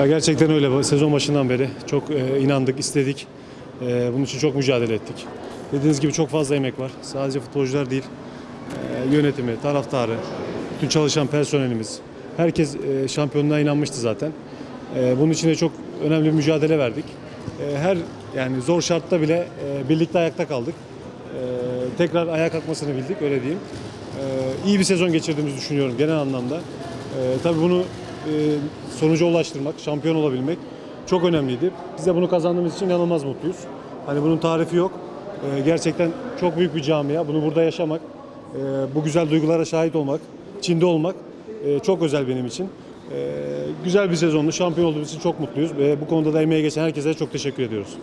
Ya gerçekten öyle. Sezon başından beri çok e, inandık, istedik. E, bunun için çok mücadele ettik. Dediğiniz gibi çok fazla emek var. Sadece futbolcular değil, e, yönetimi, taraftarı, bütün çalışan personelimiz. Herkes e, şampiyonluğa inanmıştı zaten. E, bunun için de çok önemli bir mücadele verdik. E, her yani zor şartta bile e, birlikte ayakta kaldık. E, tekrar ayağa kalkmasını bildik, öyle diyeyim. E, iyi bir sezon geçirdiğimizi düşünüyorum genel anlamda. E, tabii bunu sonuca ulaştırmak, şampiyon olabilmek çok önemliydi. Biz de bunu kazandığımız için inanılmaz mutluyuz. Hani bunun tarifi yok. E, gerçekten çok büyük bir camia. Bunu burada yaşamak, e, bu güzel duygulara şahit olmak, içinde olmak e, çok özel benim için. E, güzel bir sezondu. Şampiyon olduğumuz için çok mutluyuz. Bu konuda da emeği geçen herkese çok teşekkür ediyoruz.